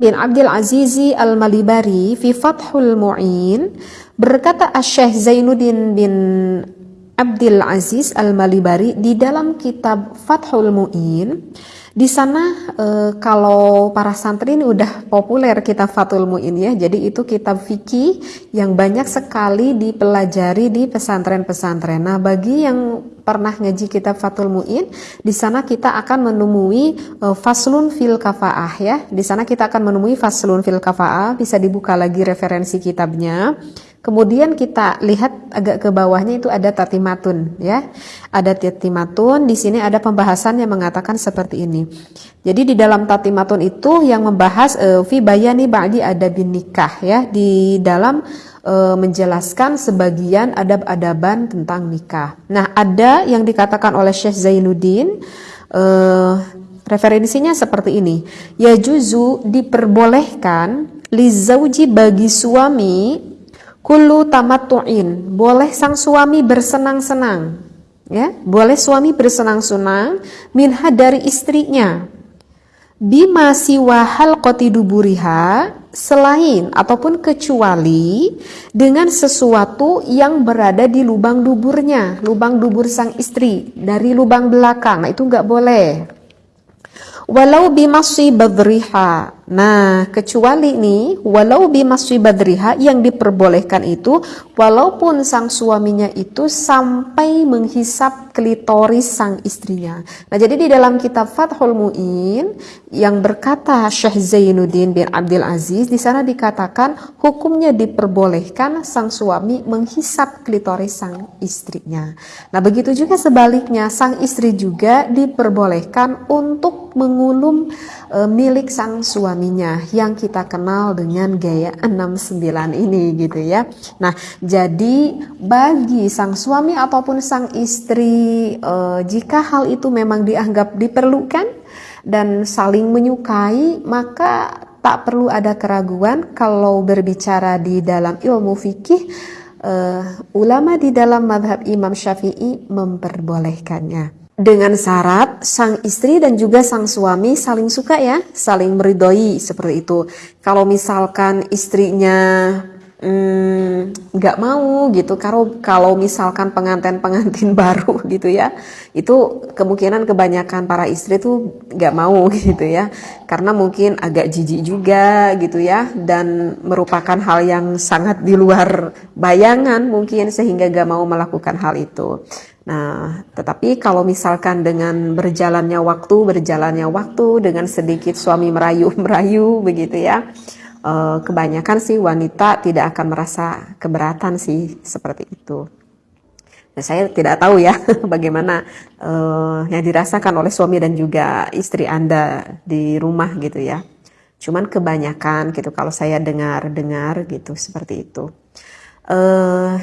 bin Abdul Azizi Al-Malibari fi Fathul Mu'in berkata Syekh Zainuddin bin Abdul Aziz Al-Malibari di dalam kitab Fathul Mu'in di sana e, kalau para santri ini udah populer kitab Fathul Mu'in ya. Jadi itu kitab fikih yang banyak sekali dipelajari di pesantren-pesantren. Nah, bagi yang pernah ngaji kitab Fathul Mu'in, di sana kita akan menemui e, faslun fil kafaah ya. Di sana kita akan menemui faslun fil kafaah, bisa dibuka lagi referensi kitabnya. Kemudian kita lihat agak ke bawahnya itu ada tatimatun ya. Ada tatimatun, di sini ada pembahasan yang mengatakan seperti ini. Jadi di dalam tatimatun itu yang membahas uh, fi bayani ba'di adabin nikah ya, di dalam uh, menjelaskan sebagian adab-adaban tentang nikah. Nah, ada yang dikatakan oleh Syekh Zainuddin uh, referensinya seperti ini. Ya juzu diperbolehkan lizauji bagi suami Kulu tamattu'in, boleh sang suami bersenang-senang. Ya, boleh suami bersenang-senang minha dari istrinya. Bima siwa halqati duburiha selain ataupun kecuali dengan sesuatu yang berada di lubang duburnya, lubang dubur sang istri dari lubang belakang. Nah, itu nggak boleh. Walau bimasi badriha Nah, kecuali ini, walau bimaswi badriha yang diperbolehkan itu, walaupun sang suaminya itu sampai menghisap klitoris sang istrinya. Nah, jadi di dalam kitab Fathul Mu'in yang berkata Syekh Zainuddin bin Abdul Aziz, di sana dikatakan hukumnya diperbolehkan sang suami menghisap klitoris sang istrinya. Nah, begitu juga sebaliknya, sang istri juga diperbolehkan untuk mengulum e, milik sang suaminya yang kita kenal dengan gaya 69 ini gitu ya. Nah, jadi bagi sang suami ataupun sang istri e, jika hal itu memang dianggap diperlukan dan saling menyukai, maka tak perlu ada keraguan kalau berbicara di dalam ilmu fikih uh, ulama di dalam madhab Imam Syafi'i memperbolehkannya dengan syarat sang istri dan juga sang suami saling suka ya, saling meridoi seperti itu. Kalau misalkan istrinya hmm, nggak hmm, mau gitu, kalau kalau misalkan pengantin pengantin baru gitu ya, itu kemungkinan kebanyakan para istri tuh nggak mau gitu ya, karena mungkin agak jijik juga gitu ya, dan merupakan hal yang sangat di luar bayangan mungkin sehingga nggak mau melakukan hal itu. Nah, tetapi kalau misalkan dengan berjalannya waktu, berjalannya waktu dengan sedikit suami merayu-merayu begitu ya, eh, kebanyakan sih wanita tidak akan merasa keberatan sih seperti itu. Nah, saya tidak tahu ya bagaimana uh, yang dirasakan oleh suami dan juga istri Anda di rumah gitu ya. Cuman kebanyakan gitu kalau saya dengar-dengar gitu seperti itu. Uh,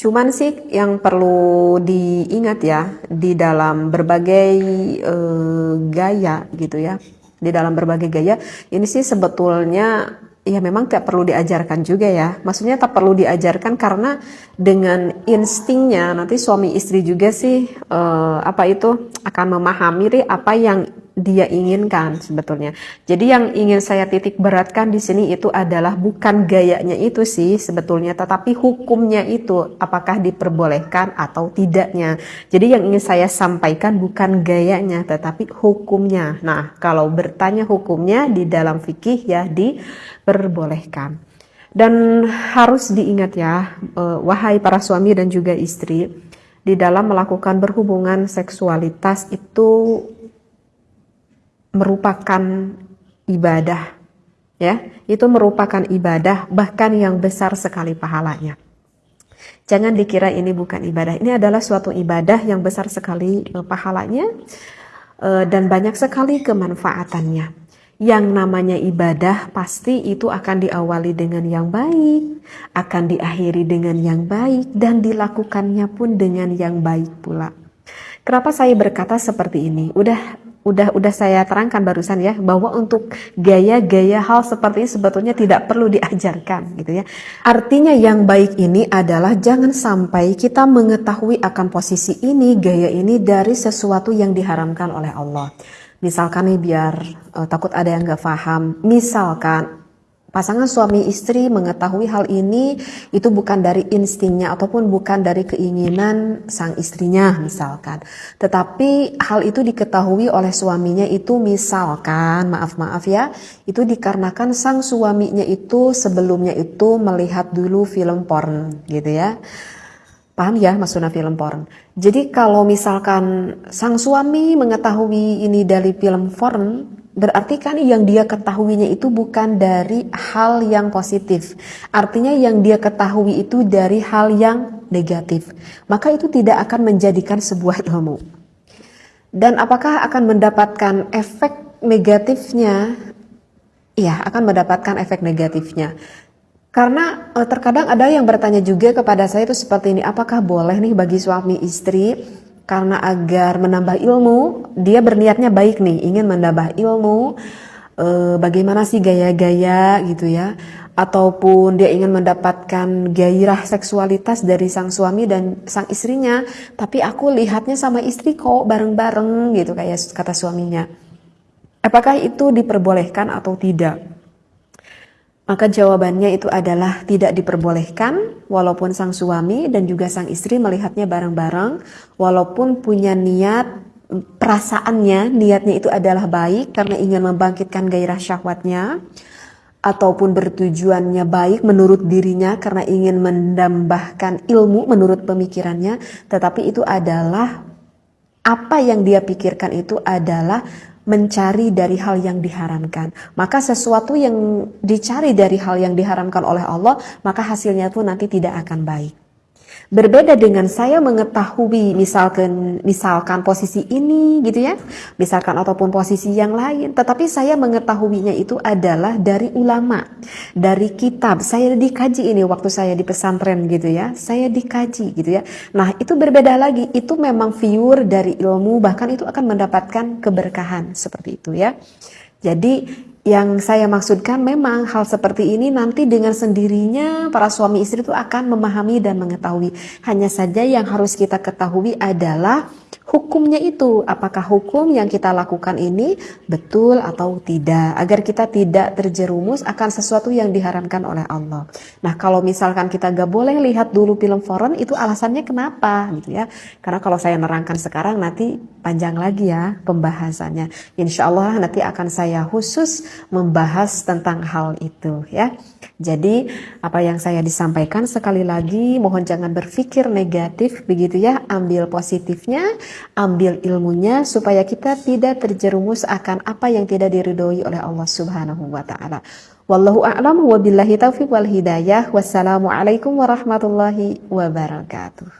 Cuman sih yang perlu diingat ya di dalam berbagai uh, gaya gitu ya, di dalam berbagai gaya ini sih sebetulnya ya memang tidak perlu diajarkan juga ya. Maksudnya tak perlu diajarkan karena dengan instingnya nanti suami istri juga sih uh, apa itu akan memahami apa yang dia inginkan sebetulnya. Jadi yang ingin saya titik beratkan di sini itu adalah bukan gayanya itu sih sebetulnya, tetapi hukumnya itu apakah diperbolehkan atau tidaknya. Jadi yang ingin saya sampaikan bukan gayanya, tetapi hukumnya. Nah, kalau bertanya hukumnya di dalam fikih ya diperbolehkan. Dan harus diingat ya, eh, wahai para suami dan juga istri, di dalam melakukan berhubungan seksualitas itu merupakan ibadah ya itu merupakan ibadah bahkan yang besar sekali pahalanya jangan dikira ini bukan ibadah ini adalah suatu ibadah yang besar sekali eh, pahalanya eh, dan banyak sekali kemanfaatannya yang namanya ibadah pasti itu akan diawali dengan yang baik, akan diakhiri dengan yang baik, dan dilakukannya pun dengan yang baik pula. Kenapa saya berkata seperti ini? Udah udah udah saya terangkan barusan ya bahwa untuk gaya-gaya hal seperti ini sebetulnya tidak perlu diajarkan gitu ya. Artinya yang baik ini adalah jangan sampai kita mengetahui akan posisi ini, gaya ini dari sesuatu yang diharamkan oleh Allah. Misalkan nih biar uh, takut ada yang gak paham. Misalkan pasangan suami istri mengetahui hal ini itu bukan dari instingnya ataupun bukan dari keinginan sang istrinya misalkan. Tetapi hal itu diketahui oleh suaminya itu misalkan maaf-maaf ya itu dikarenakan sang suaminya itu sebelumnya itu melihat dulu film porn gitu ya Paham ya maksudnya film porn. Jadi kalau misalkan sang suami mengetahui ini dari film porn, berarti kan yang dia ketahuinya itu bukan dari hal yang positif. Artinya yang dia ketahui itu dari hal yang negatif. Maka itu tidak akan menjadikan sebuah ilmu. Dan apakah akan mendapatkan efek negatifnya? Iya, akan mendapatkan efek negatifnya. Karena uh, terkadang ada yang bertanya juga kepada saya itu seperti ini, apakah boleh nih bagi suami istri karena agar menambah ilmu, dia berniatnya baik nih, ingin menambah ilmu, uh, bagaimana sih gaya-gaya gitu ya, ataupun dia ingin mendapatkan gairah seksualitas dari sang suami dan sang istrinya, tapi aku lihatnya sama istri kok bareng-bareng gitu kayak kata suaminya. Apakah itu diperbolehkan atau tidak? Maka jawabannya itu adalah tidak diperbolehkan walaupun sang suami dan juga sang istri melihatnya bareng-bareng walaupun punya niat perasaannya niatnya itu adalah baik karena ingin membangkitkan gairah syahwatnya ataupun bertujuannya baik menurut dirinya karena ingin menambahkan ilmu menurut pemikirannya tetapi itu adalah apa yang dia pikirkan itu adalah mencari dari hal yang diharamkan. Maka sesuatu yang dicari dari hal yang diharamkan oleh Allah, maka hasilnya pun nanti tidak akan baik. Berbeda dengan saya mengetahui misalkan misalkan posisi ini gitu ya, misalkan ataupun posisi yang lain, tetapi saya mengetahuinya itu adalah dari ulama, dari kitab. Saya dikaji ini waktu saya di pesantren gitu ya, saya dikaji gitu ya. Nah, itu berbeda lagi, itu memang viewer dari ilmu bahkan itu akan mendapatkan keberkahan seperti itu ya. Jadi yang saya maksudkan memang hal seperti ini nanti dengan sendirinya para suami istri itu akan memahami dan mengetahui. Hanya saja yang harus kita ketahui adalah hukumnya itu apakah hukum yang kita lakukan ini betul atau tidak agar kita tidak terjerumus akan sesuatu yang diharamkan oleh Allah. Nah kalau misalkan kita gak boleh lihat dulu film foreign itu alasannya kenapa gitu ya? Karena kalau saya nerangkan sekarang nanti panjang lagi ya pembahasannya. Insya Allah nanti akan saya khusus membahas tentang hal itu ya. Jadi apa yang saya disampaikan sekali lagi mohon jangan berpikir negatif begitu ya, ambil positifnya, ambil ilmunya supaya kita tidak terjerumus akan apa yang tidak diridhoi oleh Allah Subhanahu wa taala. Wallahu a'lam wa billahi taufiq wal hidayah. Wassalamualaikum warahmatullahi wabarakatuh.